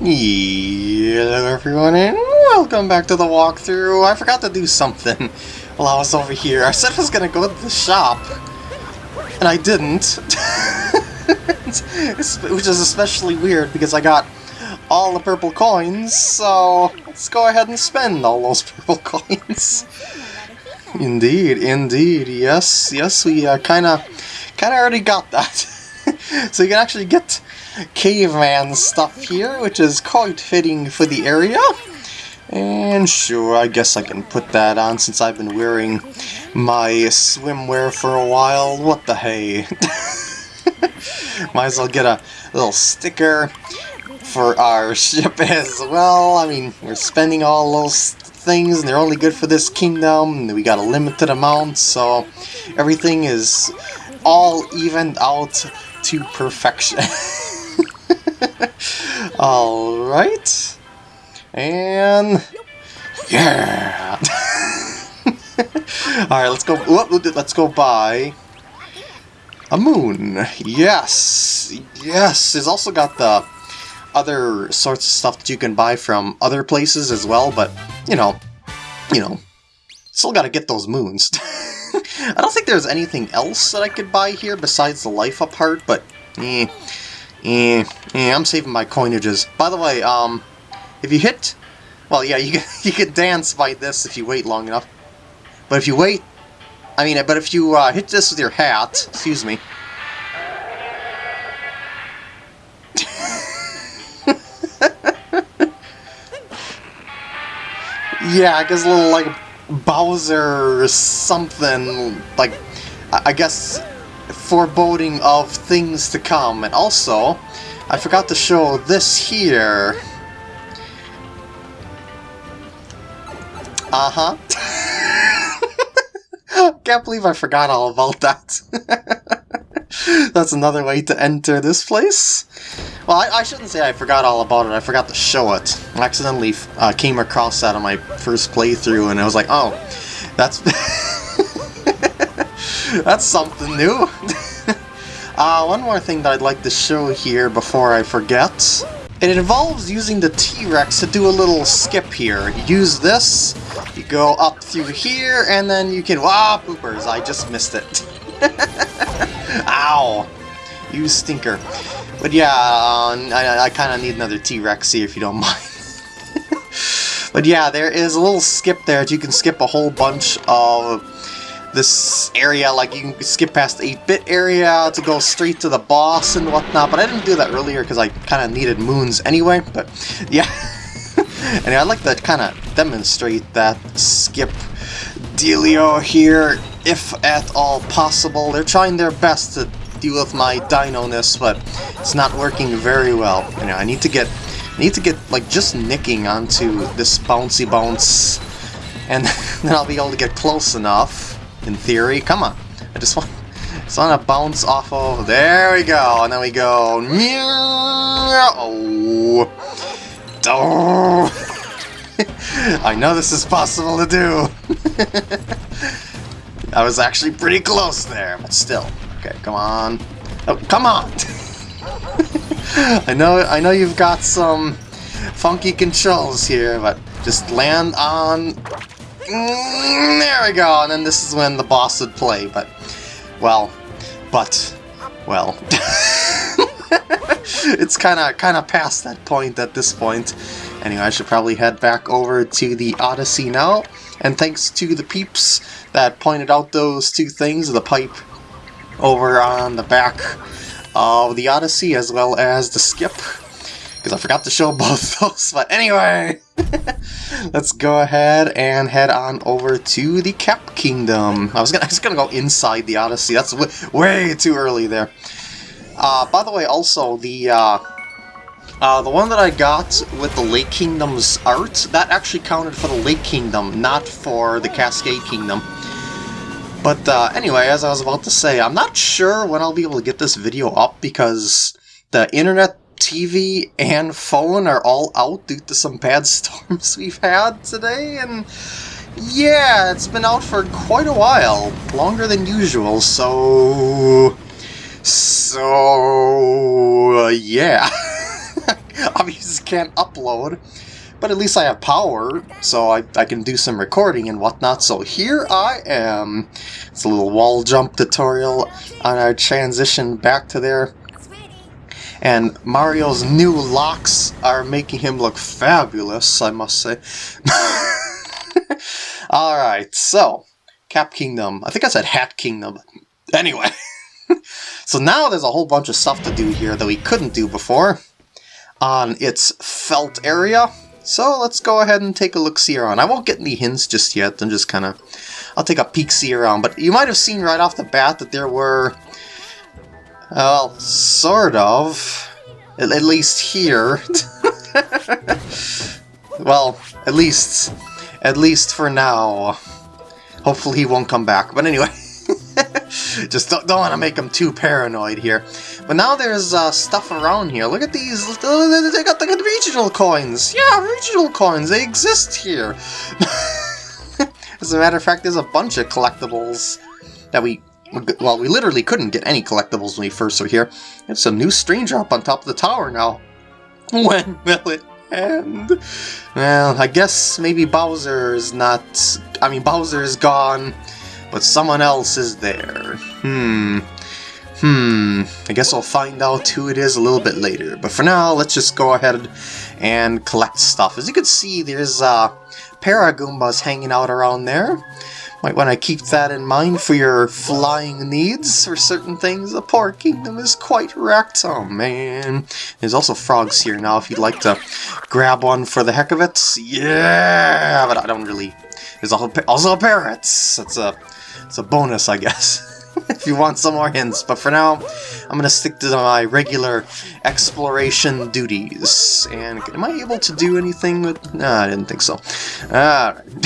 Hello everyone and welcome back to the walkthrough. I forgot to do something while I was over here. I said I was gonna go to the shop, and I didn't. Which is especially weird because I got all the purple coins, so let's go ahead and spend all those purple coins. indeed, indeed, yes, yes, we uh, kinda, kinda already got that. so you can actually get caveman stuff here, which is quite fitting for the area. And sure, I guess I can put that on since I've been wearing my swimwear for a while. What the hey? Might as well get a little sticker for our ship as well. I mean, we're spending all those things and they're only good for this kingdom. We got a limited amount, so everything is all evened out to perfection. Alright. And... Yeah! Alright, let's go... Let's go buy... A moon. Yes! Yes! It's also got the other sorts of stuff that you can buy from other places as well, but, you know, you know, still gotta get those moons. I don't think there's anything else that I could buy here besides the Life-Up Heart, but eh, eh, eh, I'm saving my coinages. By the way, um, if you hit, well, yeah, you can, you can dance by this if you wait long enough. But if you wait, I mean, but if you uh, hit this with your hat, excuse me. yeah, I guess a little like Bowser or something, like, I guess, foreboding of things to come. And also, I forgot to show this here. Uh-huh. Can't believe I forgot all about that. That's another way to enter this place. Well, I, I, shouldn't say I forgot all about it, I forgot to show it. I accidentally uh, came across that on my first playthrough, and I was like, oh, that's... that's something new. Uh, one more thing that I'd like to show here before I forget. It involves using the T-Rex to do a little skip here. You use this, you go up through here, and then you can... Ah, poopers, I just missed it. Ow! You stinker. But yeah, uh, I, I kind of need another T-Rex here if you don't mind. but yeah, there is a little skip there that you can skip a whole bunch of this area, like you can skip past the 8-bit area to go straight to the boss and whatnot, but I didn't do that earlier because I kind of needed moons anyway, but yeah. anyway, I'd like to kind of demonstrate that skip dealio here, if at all possible. They're trying their best to deal with my dino-ness, but it's not working very well. You know, I need to get I need to get like just nicking onto this bouncy bounce and then I'll be able to get close enough in theory. Come on. I just want just want to bounce off of there we go and then we go oh I know this is possible to do. I was actually pretty close there, but still. Okay, come on. Oh, come on! I know I know you've got some funky controls here, but just land on... Mm, there we go, and then this is when the boss would play, but... Well, but... Well... it's kind of kind of past that point at this point. Anyway, I should probably head back over to the Odyssey now. And thanks to the peeps that pointed out those two things, the pipe over on the back of the Odyssey as well as the skip because I forgot to show both those. But anyway, let's go ahead and head on over to the Cap Kingdom. I was gonna, I was gonna go inside the Odyssey. That's way too early there. Uh, by the way, also the uh, uh, the one that I got with the Lake Kingdom's art that actually counted for the Lake Kingdom, not for the Cascade Kingdom. But uh, anyway, as I was about to say, I'm not sure when I'll be able to get this video up because the internet, TV, and phone are all out due to some bad storms we've had today, and yeah, it's been out for quite a while, longer than usual, so... So... Uh, yeah. obviously can't upload. But at least I have power, so I, I can do some recording and whatnot. So here I am. It's a little wall jump tutorial on our transition back to there. And Mario's new locks are making him look fabulous, I must say. Alright, so, Cap Kingdom. I think I said Hat Kingdom. Anyway. so now there's a whole bunch of stuff to do here that we couldn't do before on its felt area. So let's go ahead and take a look-see around. I won't get any hints just yet, I'm just kind of... I'll take a peek-see around, but you might have seen right off the bat that there were... Well, sort of. At, at least here. well, at least... At least for now. Hopefully he won't come back, but anyway. Just don't, don't want to make them too paranoid here. But now there's uh, stuff around here. Look at these. They got the regional coins. Yeah, regional coins. They exist here. As a matter of fact, there's a bunch of collectibles that we... Well, we literally couldn't get any collectibles when we first were here. It's a new stranger up on top of the tower now. When will it end? Well, I guess maybe Bowser is not... I mean, Bowser is gone but someone else is there. Hmm. Hmm. I guess I'll find out who it is a little bit later. But for now, let's just go ahead and collect stuff. As you can see, there's uh, Paragoombas hanging out around there. Might want to keep that in mind for your flying needs for certain things. The poor kingdom is quite wrecked. Oh man. There's also frogs here now if you'd like to grab one for the heck of it. Yeah, but I don't really... There's also also parrots. That's a it's a bonus, I guess, if you want some more hints. But for now, I'm going to stick to my regular exploration duties. And am I able to do anything with... No, I didn't think so. Alright.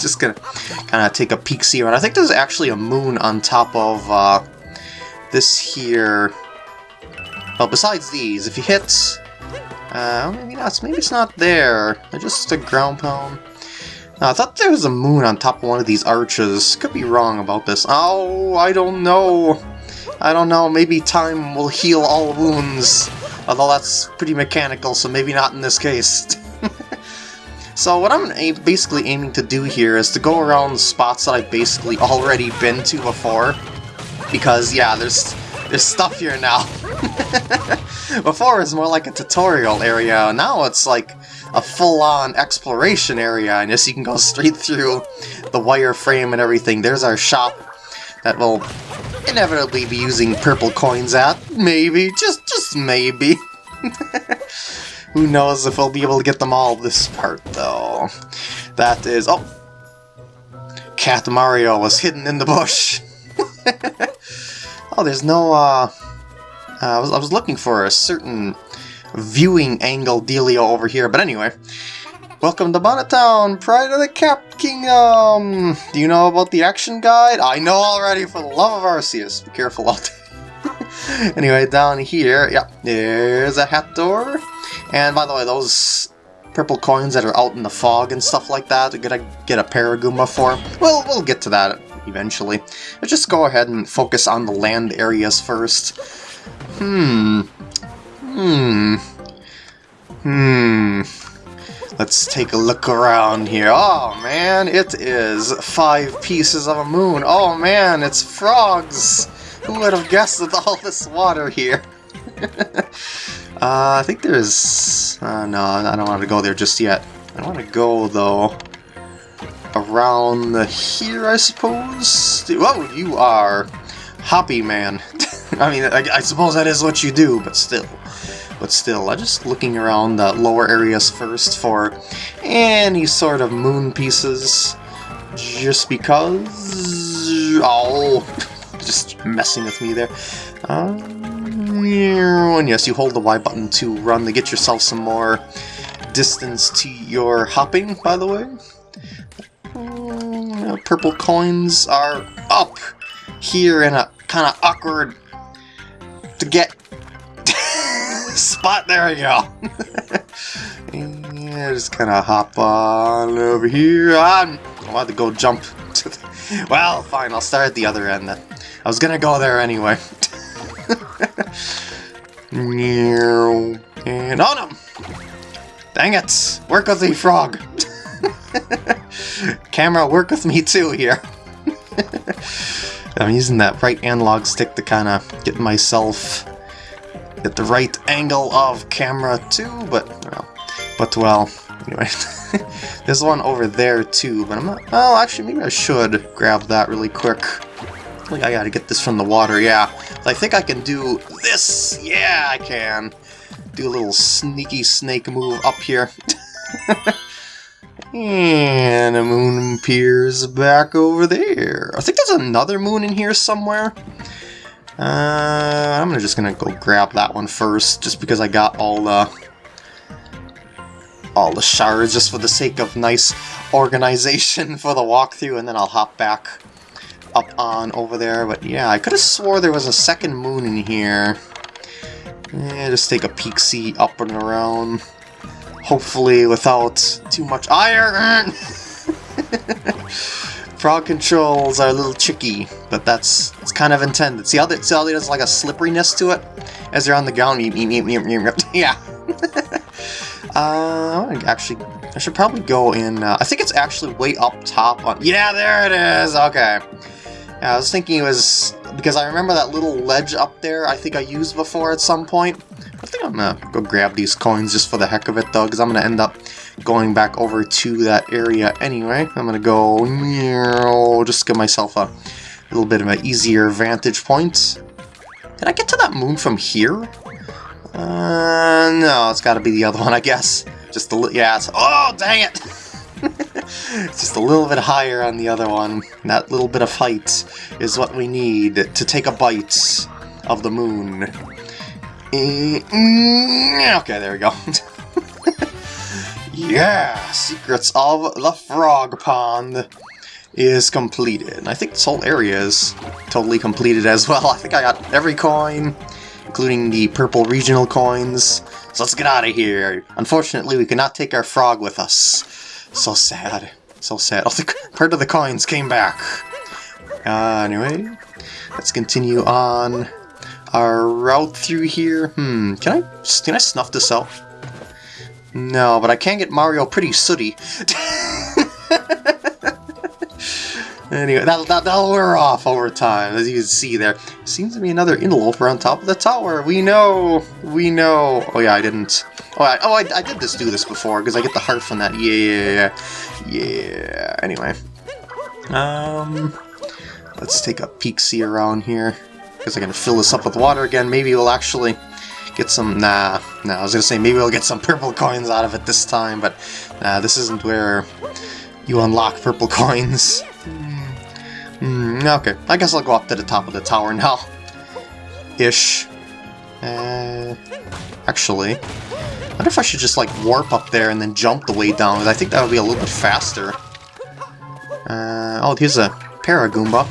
Just going to kind of take a peek-see around. I think there's actually a moon on top of uh, this here. Well, besides these, if you hit... Uh, maybe not. Maybe it's not there. Just a ground pound. I thought there was a moon on top of one of these arches. Could be wrong about this. Oh, I don't know. I don't know. Maybe time will heal all wounds. Although that's pretty mechanical, so maybe not in this case. so what I'm basically aiming to do here is to go around spots that I've basically already been to before. Because, yeah, there's there's stuff here now. before it was more like a tutorial area. Now it's like a full-on exploration area, and yes, you can go straight through the wireframe and everything. There's our shop that will inevitably be using purple coins at. Maybe. Just, just maybe. Who knows if we'll be able to get them all this part, though. That is... Oh! Cat Mario was hidden in the bush. oh, there's no, uh... uh I, was, I was looking for a certain viewing angle dealio over here. But anyway, welcome to Bonneton Pride of the Cap Kingdom! Do you know about the action guide? I know already, for the love of Arceus. Be careful out there. anyway, down here, yeah, there's a hat door. And by the way, those purple coins that are out in the fog and stuff like that, we're gonna get a Paragoomba for. Well, we'll get to that eventually. Let's just go ahead and focus on the land areas first. Hmm. Hmm. Hmm. Let's take a look around here. Oh man, it is five pieces of a moon. Oh man, it's frogs! Who would have guessed with all this water here? uh, I think there's... Uh, no, I don't want to go there just yet. I want to go, though, around here, I suppose? Oh, you are Hoppy Man. I mean, I, I suppose that is what you do, but still. But still, I'm just looking around the lower areas first for any sort of moon pieces. Just because... Oh, just messing with me there. Um, and yes, you hold the Y button to run to get yourself some more distance to your hopping, by the way. Uh, purple coins are up here in a kind of awkward to get spot. There we go. yeah, just kind of hop on over here. I'm, about to go jump to the... Well, fine, I'll start at the other end then. I was gonna go there anyway. and on no! Dang it! Work with me, frog! Camera, work with me too here. I'm using that right analog stick to kind of get myself get the right angle of camera too, but well, but well, anyway. There's one over there too, but I'm not. Oh, actually, maybe I should grab that really quick. I think I gotta get this from the water, yeah. I think I can do this! Yeah, I can! Do a little sneaky snake move up here. and a moon appears back over there. I think there's another moon in here somewhere. Uh, I'm just gonna go grab that one first, just because I got all the all the shards just for the sake of nice organization for the walkthrough, and then I'll hop back up on over there. But yeah, I could have swore there was a second moon in here. Yeah, just take a peek see up and around. Hopefully without too much iron! Frog controls are a little tricky, but that's it's kind of intended. See how, that, see how there's like a slipperiness to it? As they're on the ground, yeah. uh, actually, I should probably go in, uh, I think it's actually way up top on, yeah, there it is, okay. Yeah, I was thinking it was, because I remember that little ledge up there I think I used before at some point. I'm gonna go grab these coins just for the heck of it though, because I'm gonna end up going back over to that area anyway. I'm gonna go, just give myself a little bit of an easier vantage point. Can I get to that moon from here? Uh, no, it's gotta be the other one, I guess. Just a little, yeah, it's, oh, dang it! just a little bit higher on the other one. That little bit of height is what we need to take a bite of the moon. Mm, okay, there we go. yeah! Secrets of the Frog Pond is completed. I think this whole area is totally completed as well. I think I got every coin, including the purple regional coins. So let's get out of here. Unfortunately, we cannot take our frog with us. So sad. So sad. Oh, the, part of the coins came back. Uh, anyway, let's continue on our route through here. Hmm, can I, can I snuff this out? No, but I can get Mario pretty sooty. Anyway, that'll, that'll wear off over time, as you can see there. Seems to be another interloper on top of the tower. We know! We know! Oh yeah, I didn't... Oh, I, oh, I, I did this do this before, because I get the heart from that. Yeah yeah yeah yeah, yeah, Anyway. Um... Let's take a peek-see around here. Because I'm going to fill this up with water again. Maybe we'll actually get some... Nah, nah, I was going to say maybe we'll get some purple coins out of it this time, but nah, this isn't where you unlock purple coins. Mm, okay, I guess I'll go up to the top of the tower now. Ish. Uh, actually, I wonder if I should just like warp up there and then jump the way down, I think that would be a little bit faster. Uh, oh, here's a Paragoomba.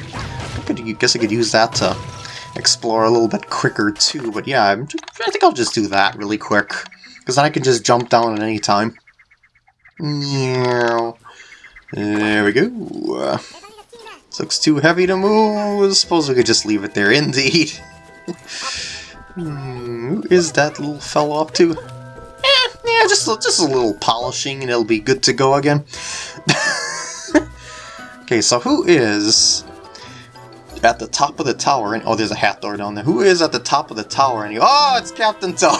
I guess I could use that to explore a little bit quicker too, but yeah, just, I think I'll just do that really quick, because then I can just jump down at any time. There we go. This looks too heavy to move. I suppose we could just leave it there. Indeed. hmm, who is that little fellow up to? Eh, yeah, just, just a little polishing and it'll be good to go again. okay, so who is at the top of the tower? And Oh, there's a hat door down there. Who is at the top of the tower? And you, oh, it's Captain Toad.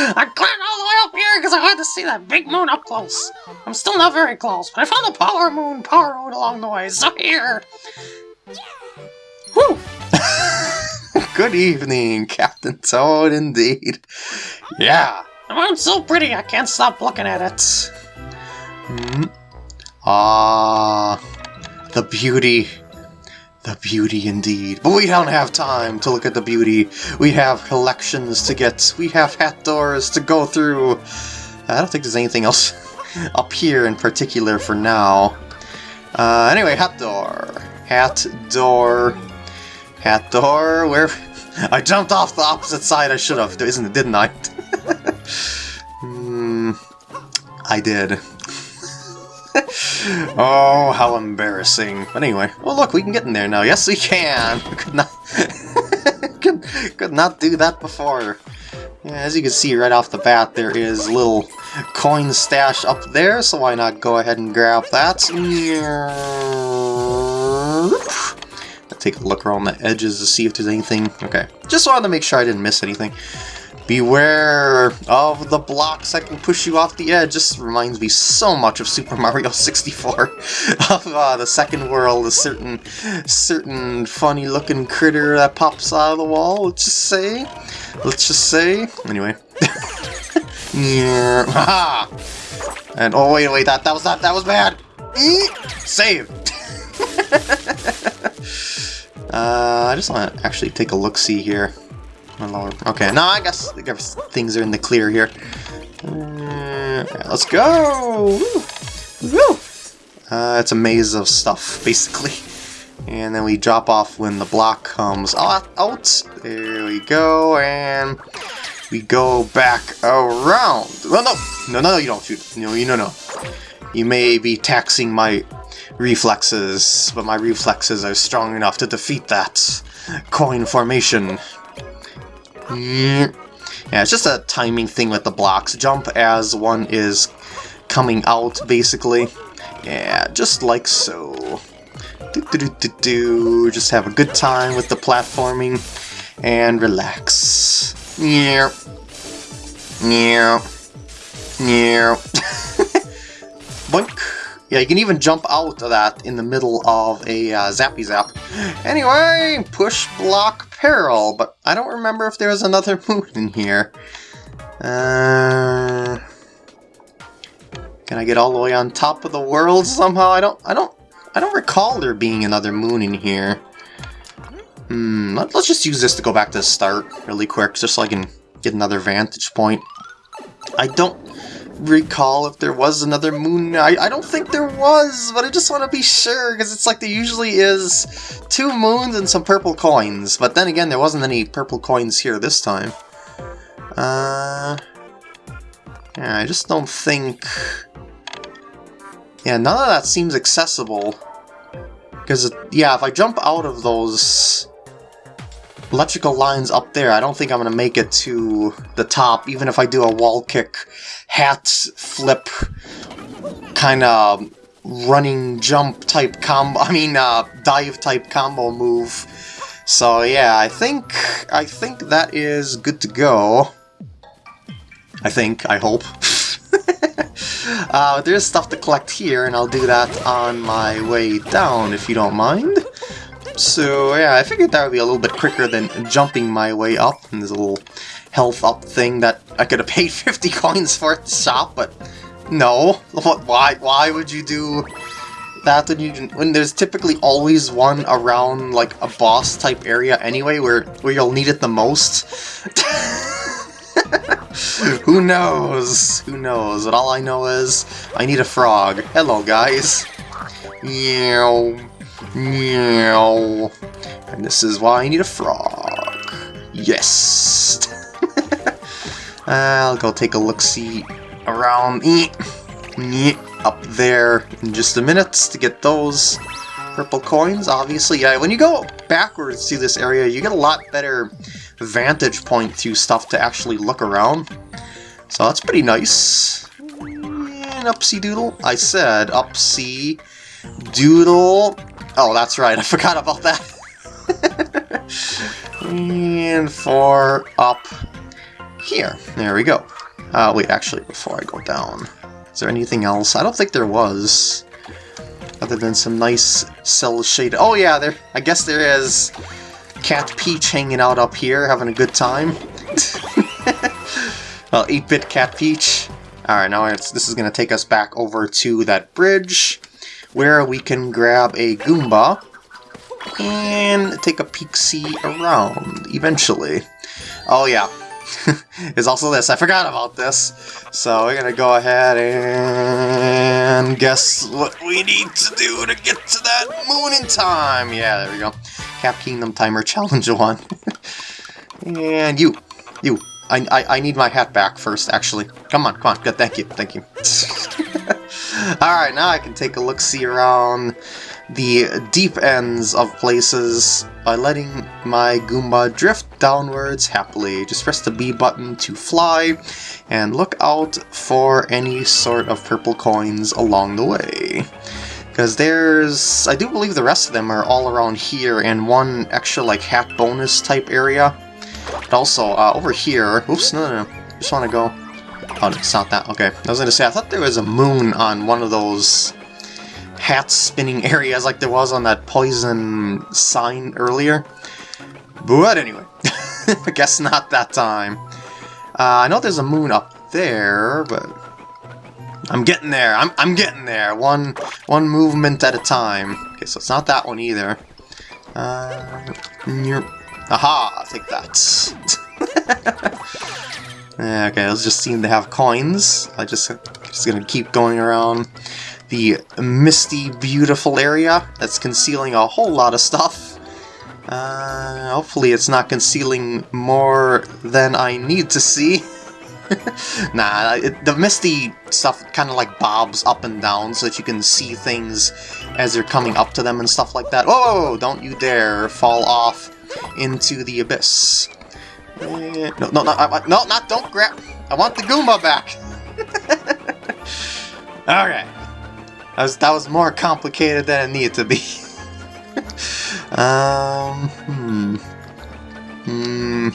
I climbed all the way up here because I had to see that big moon up close. I'm still not very close, but I found a power moon, power moon along the way, so here. Woo! Good evening, Captain Toad, indeed. Yeah. The moon's so pretty, I can't stop looking at it. Hmm. Ah, the beauty the beauty indeed. But we don't have time to look at the beauty. We have collections to get. We have hat doors to go through. I don't think there's anything else up here in particular for now. Uh, anyway, hat door. Hat door. Hat door. Where? I jumped off the opposite side. I should have, isn't it? Didn't I? Hmm. I did. oh, how embarrassing. But anyway, well look, we can get in there now. Yes, we can! could not... could, could not do that before. Yeah, as you can see right off the bat, there is a little coin stash up there, so why not go ahead and grab that. Take a look around the edges to see if there's anything. Okay, just wanted to make sure I didn't miss anything. Beware of the blocks that can push you off the edge. This reminds me so much of Super Mario 64. of uh, the second world, a certain, certain funny-looking critter that pops out of the wall. Let's just say, let's just say. Anyway. yeah. and oh wait, wait, that that was not that was bad. Save. uh, I just want to actually take a look. Here. Okay, now I guess, I guess things are in the clear here. Uh, let's go! Woo! Woo! Uh, it's a maze of stuff, basically. And then we drop off when the block comes out. There we go, and we go back around. Well, no! No, no, no, you don't shoot. No, you know, no. You may be taxing my reflexes, but my reflexes are strong enough to defeat that coin formation. Yeah, it's just a timing thing with the blocks. Jump as one is coming out, basically. Yeah, just like so. Do, do, do, do. Just have a good time with the platforming and relax. Yeah. Yeah. Yeah. Boink. Yeah, you can even jump out of that in the middle of a uh, Zappy Zap. Anyway, push block peril, but I don't remember if there was another moon in here. Uh, can I get all the way on top of the world somehow? I don't, I don't, I don't recall there being another moon in here. Hmm, let, us just use this to go back to the start really quick, just so I can get another vantage point. I don't recall if there was another moon. I, I don't think there was, but I just want to be sure, because it's like there usually is two moons and some purple coins. But then again, there wasn't any purple coins here this time. Uh, yeah, I just don't think... Yeah, none of that seems accessible. Because, yeah, if I jump out of those electrical lines up there, I don't think I'm going to make it to the top, even if I do a wall kick, hat flip, kind of running jump type combo, I mean uh, dive type combo move. So yeah, I think, I think that is good to go. I think, I hope. uh, there's stuff to collect here, and I'll do that on my way down, if you don't mind. So yeah, I figured that would be a little bit quicker than jumping my way up. And there's a little health up thing that I could have paid 50 coins for at the shop, but no. Why, why would you do that when, you, when there's typically always one around like a boss type area anyway where, where you'll need it the most? Who knows? Who knows? But all I know is I need a frog. Hello, guys. Yeah. Meow. And this is why I need a frog. Yes! I'll go take a look-see around up there in just a minute to get those purple coins. Obviously, yeah, when you go backwards through this area, you get a lot better vantage point to stuff to actually look around. So that's pretty nice. And upsy doodle. I said upsy doodle. Oh, that's right, I forgot about that. and for up here. There we go. Uh, wait, actually, before I go down, is there anything else? I don't think there was. Other than some nice cell shade. Oh yeah, there. I guess there is Cat Peach hanging out up here, having a good time. well, 8-bit Cat Peach. Alright, now this is to take us back over to that bridge where we can grab a Goomba and take a peek-see around eventually. Oh yeah, there's also this. I forgot about this. So we're gonna go ahead and guess what we need to do to get to that moon in time. Yeah, there we go. Cap Kingdom Timer Challenge 1. and you, you. I, I, I need my hat back first, actually. Come on, come on. Good, thank you, thank you. Alright, now I can take a look-see around the deep ends of places by letting my Goomba drift downwards happily. Just press the B button to fly, and look out for any sort of purple coins along the way. Because there's... I do believe the rest of them are all around here, and one extra, like, hat bonus type area. But also, uh, over here... Oops, no, no, no. Just want to go... Oh, it's not that. Okay. I was going to say, I thought there was a moon on one of those hat spinning areas like there was on that poison sign earlier. But anyway, I guess not that time. Uh, I know there's a moon up there, but I'm getting there. I'm, I'm getting there. One one movement at a time. Okay, so it's not that one either. Uh, aha, take that. okay, let's just seem to have coins. I just just gonna keep going around the misty, beautiful area that's concealing a whole lot of stuff. Uh, hopefully it's not concealing more than I need to see. nah, it, the misty stuff kind of like bobs up and down so that you can see things as they're coming up to them and stuff like that. Whoa, don't you dare fall off into the abyss. No, no, no, I, no, not, don't grab. I want the Goomba back. okay. That was, that was more complicated than it needed to be. um, hmm. Hmm.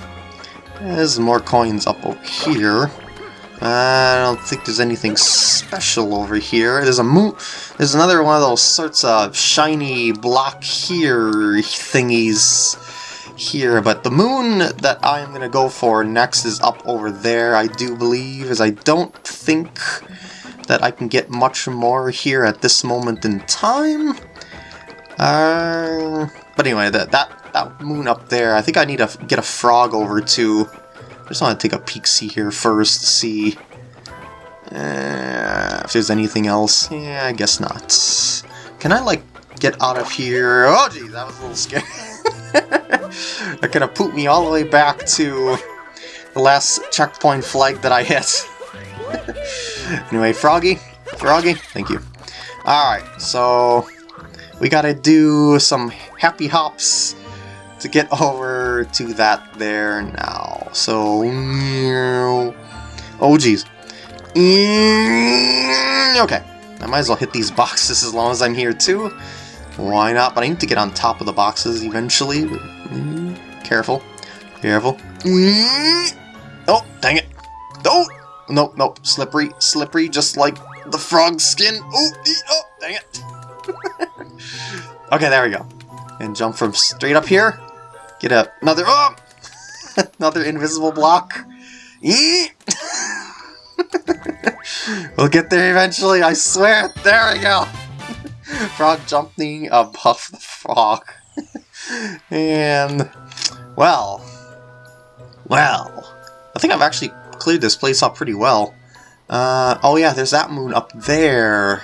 There's more coins up over here. I don't think there's anything special over here. There's a moon. There's another one of those sorts of shiny block here thingies here, but the moon that I'm going to go for next is up over there, I do believe, as I don't think that I can get much more here at this moment in time. Uh, but anyway, that, that, that moon up there, I think I need to get a frog over to. I just want to take a peek see here first to see uh, if there's anything else. Yeah, I guess not. Can I, like, get out of here? Oh, geez, that was a little scary. that have put me all the way back to the last checkpoint flag that I hit. anyway, Froggy, Froggy, thank you. Alright, so we gotta do some happy hops to get over to that there now. So, oh geez. Mm, okay, I might as well hit these boxes as long as I'm here too. Why not? But I need to get on top of the boxes eventually. Mm, careful. Careful. Mm, oh, dang it. Oh! Nope, nope. Slippery, slippery, just like the frog skin. Oh, oh dang it. okay, there we go. And jump from straight up here. Get up. another, oh! another invisible block. we'll get there eventually, I swear. There we go. Frog jumping above the frog. and, well, well, I think I've actually cleared this place up pretty well. Uh, oh yeah, there's that moon up there.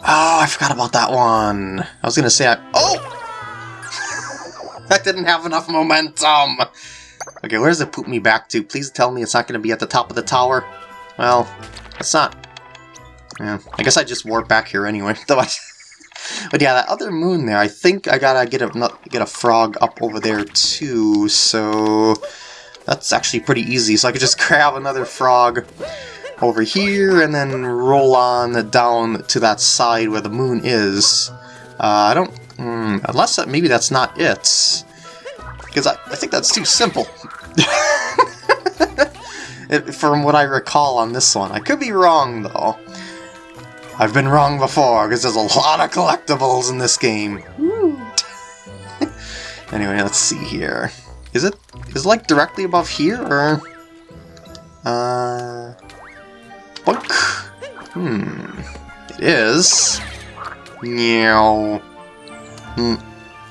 Oh, I forgot about that one. I was gonna say I- Oh! that didn't have enough momentum! Okay, where does it put me back to? Please tell me it's not gonna be at the top of the tower. Well, it's not. Yeah, I guess I just warp back here anyway. but yeah, that other moon there, I think I gotta get a get a frog up over there too, so that's actually pretty easy, so I could just grab another frog over here and then roll on down to that side where the moon is. Uh, I don't... Hmm, unless that, maybe that's not it. Because I, I think that's too simple. it, from what I recall on this one. I could be wrong, though. I've been wrong before, because there's a lot of collectibles in this game. anyway, let's see here. Is it is it like directly above here or uh boink? Hmm. It is. Meow. Hmm.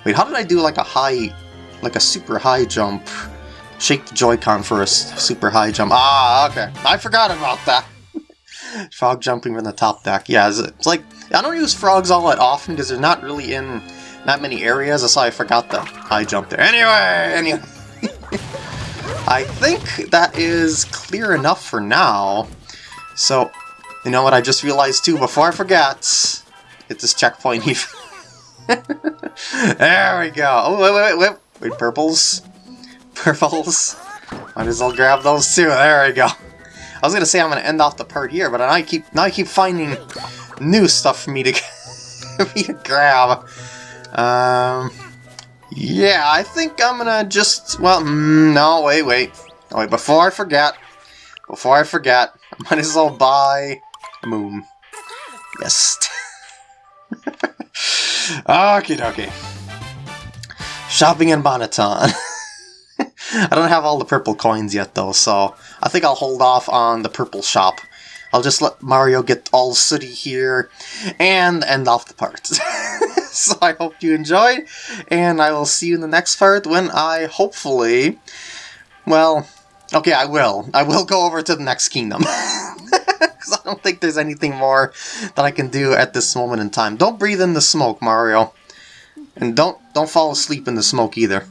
Wait, how did I do like a high like a super high jump? Shake the Joy-Con for a super high jump. Ah, okay. I forgot about that. Frog jumping from the top deck. Yeah, it's like I don't use frogs all that often because they're not really in that many areas. That's why I forgot the high jump there. Anyway, anyway. I think that is clear enough for now. So, you know what I just realized too, before I forget, hit this checkpoint here. there we go. Oh, wait, wait, wait, wait. Wait, purples. Purples. Might as well grab those too. There we go. I was gonna say I'm gonna end off the part here, but now I keep now I keep finding new stuff for me to me to grab. Um, yeah, I think I'm gonna just well, mm, no, wait, wait, oh, wait. Before I forget, before I forget, I might as well buy a moon. Yes. okay, okay. Shopping in Bonneton. I don't have all the purple coins yet though, so I think I'll hold off on the purple shop. I'll just let Mario get all sooty here and end off the part. so I hope you enjoyed, and I will see you in the next part when I hopefully, well, okay, I will. I will go over to the next kingdom. Because I don't think there's anything more that I can do at this moment in time. Don't breathe in the smoke, Mario. And don't don't fall asleep in the smoke either.